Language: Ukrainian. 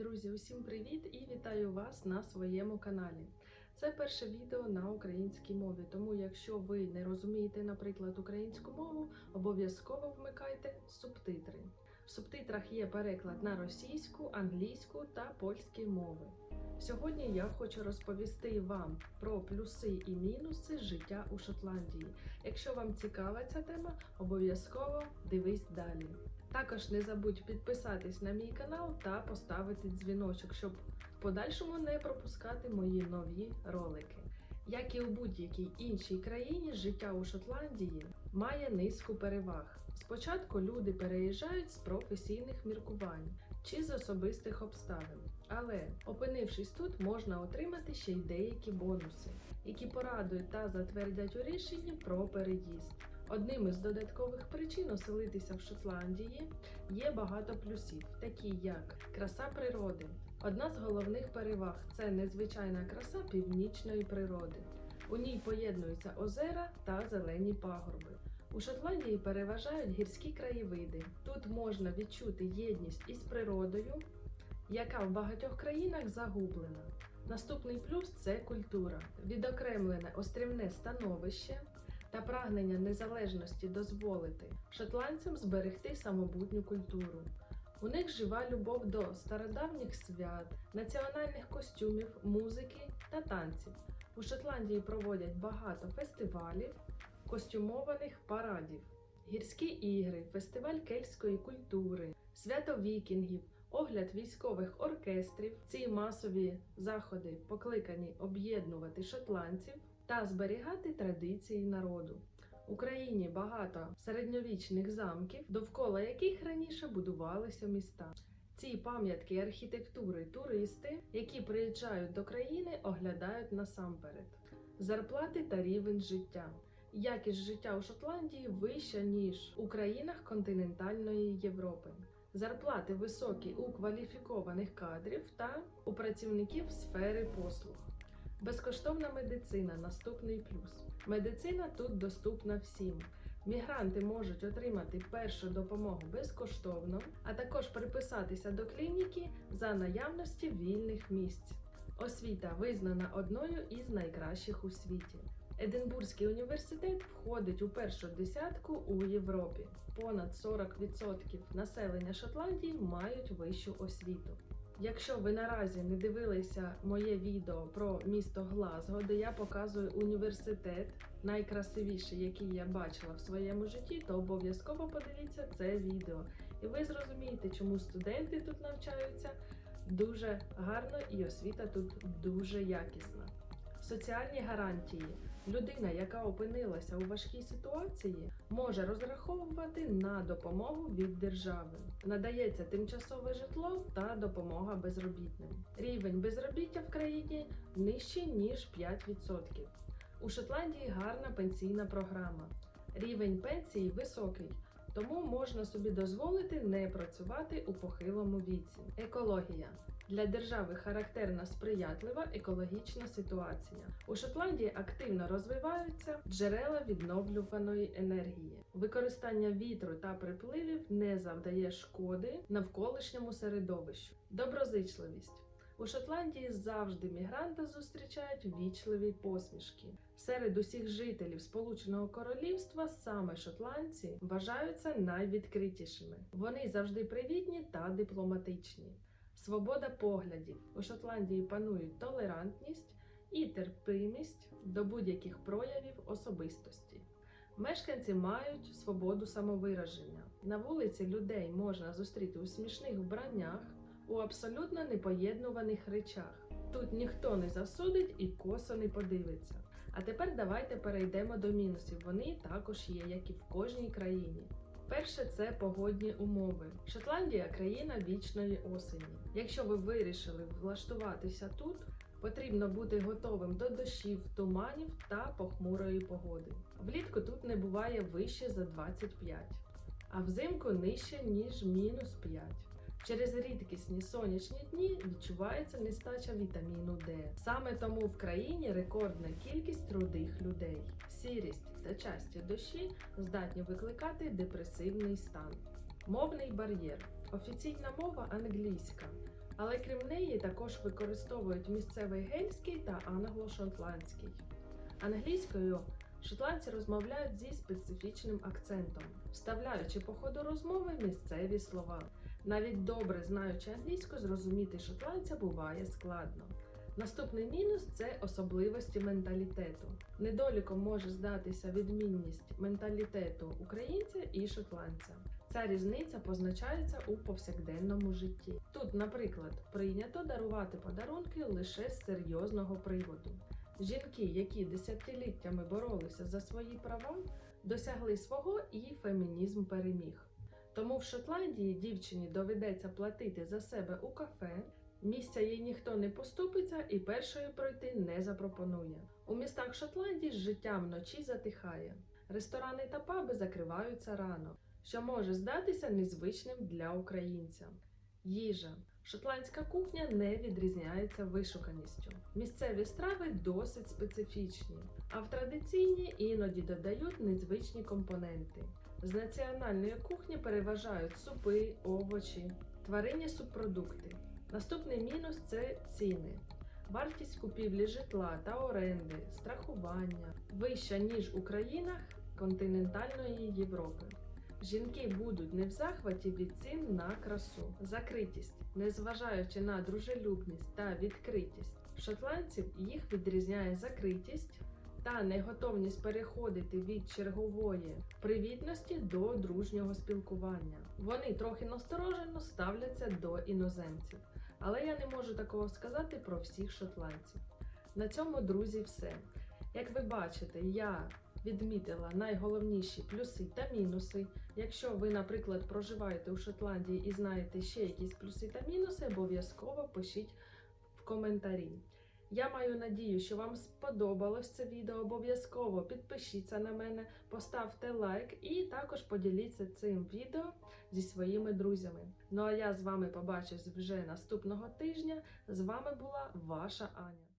Друзі, усім привіт і вітаю вас на своєму каналі. Це перше відео на українській мові, тому якщо ви не розумієте, наприклад, українську мову, обов'язково вмикайте субтитри. В субтитрах є переклад на російську, англійську та польські мови. Сьогодні я хочу розповісти вам про плюси і мінуси життя у Шотландії. Якщо вам цікава ця тема, обов'язково дивись далі. Також не забудь підписатись на мій канал та поставити дзвіночок, щоб в подальшому не пропускати мої нові ролики. Як і у будь-якій іншій країні, життя у Шотландії має низку переваг. Спочатку люди переїжджають з професійних міркувань чи з особистих обставин, але опинившись тут, можна отримати ще й деякі бонуси, які порадують та затвердять у рішенні про переїзд. Одним із додаткових причин оселитися в Шотландії є багато плюсів, такі як краса природи. Одна з головних переваг це незвичайна краса північної природи. У ній поєднуються озера та зелені пагорби. У Шотландії переважають гірські краєвиди. Тут можна відчути єдність із природою, яка в багатьох країнах загублена. Наступний плюс це культура, відокремлене острівне становище та прагнення незалежності дозволити шотландцям зберегти самобутню культуру. У них жива любов до стародавніх свят, національних костюмів, музики та танців. У Шотландії проводять багато фестивалів, костюмованих парадів, гірські ігри, фестиваль кельтської культури, свято вікінгів, огляд військових оркестрів. Ці масові заходи покликані об'єднувати шотландців та зберігати традиції народу. В Україні багато середньовічних замків, довкола яких раніше будувалися міста. Ці пам'ятки архітектури туристи, які приїжджають до країни, оглядають насамперед зарплати та рівень життя. Якість життя у Шотландії вища ніж у країнах континентальної Європи. Зарплати високі у кваліфікованих кадрів та у працівників сфери послуг. Безкоштовна медицина наступний плюс. Медицина тут доступна всім. Мігранти можуть отримати першу допомогу безкоштовно, а також приписатися до клініки за наявності вільних місць. Освіта визнана одною із найкращих у світі. Единбурзький університет входить у першу десятку у Європі. Понад 40% населення Шотландії мають вищу освіту. Якщо ви наразі не дивилися моє відео про місто Глазго, де я показую університет, найкрасивіший, який я бачила в своєму житті, то обов'язково подивіться це відео. І ви зрозумієте, чому студенти тут навчаються дуже гарно і освіта тут дуже якісна. Соціальні гарантії. Людина, яка опинилася у важкій ситуації, може розраховувати на допомогу від держави. Надається тимчасове житло та допомога безробітним. Рівень безробіття в країні нижчий ніж 5%. У Шотландії гарна пенсійна програма. Рівень пенсії високий. Тому можна собі дозволити не працювати у похилому віці. Екологія для держави характерна сприятлива екологічна ситуація. У Шотландії активно розвиваються джерела відновлюваної енергії. Використання вітру та припливів не завдає шкоди навколишньому середовищу. Доброзичливість. У Шотландії завжди мігранти зустрічають вічливі посмішки. Серед усіх жителів Сполученого Королівства саме шотландці вважаються найвідкритішими. Вони завжди привітні та дипломатичні. Свобода поглядів у Шотландії панують толерантність і терпимість до будь-яких проявів особистості. Мешканці мають свободу самовираження. На вулиці людей можна зустріти у смішних вбраннях, у абсолютно непоєднуваних речах. Тут ніхто не засудить і косо не подивиться. А тепер давайте перейдемо до мінусів. Вони також є, як і в кожній країні. Перше це погодні умови. Шотландія країна вічної осені. Якщо ви вирішили влаштуватися тут, потрібно бути готовим до дощів, туманів та похмурої погоди. Влітку тут не буває вище за 25, а взимку нижче ніж мінус 5. Через рідкісні сонячні дні відчувається нестача вітаміну Д. Саме тому в країні рекордна кількість рудих людей. Сірість та часті дощі здатні викликати депресивний стан. Мовний бар'єр. Офіційна мова англійська, Але крім неї також використовують місцевий гельський та англо-шотландський. Англійською шотландці розмовляють зі специфічним акцентом, вставляючи по ходу розмови місцеві слова. Навіть добре знаючи англійську, зрозуміти шотландця буває складно. Наступний мінус це особливості менталітету. Недоліком може здатися відмінність менталітету українця і шотландця. Ця різниця позначається у повсякденному житті. Тут, наприклад, прийнято дарувати подарунки лише з серйозного приводу. Жінки, які десятиліттями боролися за свої права, досягли свого і фемінізм переміг. Тому в Шотландії дівчині доведеться платити за себе у кафе, місця їй ніхто не поступиться і першою пройти не запропонує. У містах Шотландії життя вночі затихає. Ресторани та паби закриваються рано, що може здатися незвичним для українця. Їжа. Шотландська кухня не відрізняється вишуканістю. Місцеві страви досить специфічні, а в традиційні іноді додають незвичні компоненти. З національної кухні переважають супи, овочі, тваринні субпродукти. Наступний мінус це ціни. Вартість купівлі житла та оренди, страхування вища, ніж у країнах континентальної Європи. Жінки будуть не в захваті від цін на красу, закритість, незважаючи на дружелюбність та відкритість. Шотландців їх відрізняє закритість та неготовність переходити від чергової привітності до дружнього спілкування. Вони трохи насторожено ставляться до іноземців, але я не можу такого сказати про всіх шотландців. На цьому, друзі, все. Як ви бачите, я відмітила найголовніші плюси та мінуси. Якщо ви, наприклад, проживаєте у Шотландії і знаєте ще якісь плюси та мінуси, обов'язково пишіть в коментарі. Я маю надію, що вам сподобалось це відео. Обов'язково підпишіться на мене, поставте лайк і також поділіться цим відео зі своїми друзями. Ну а я з вами побачусь вже наступного тижня. З вами була ваша Аня.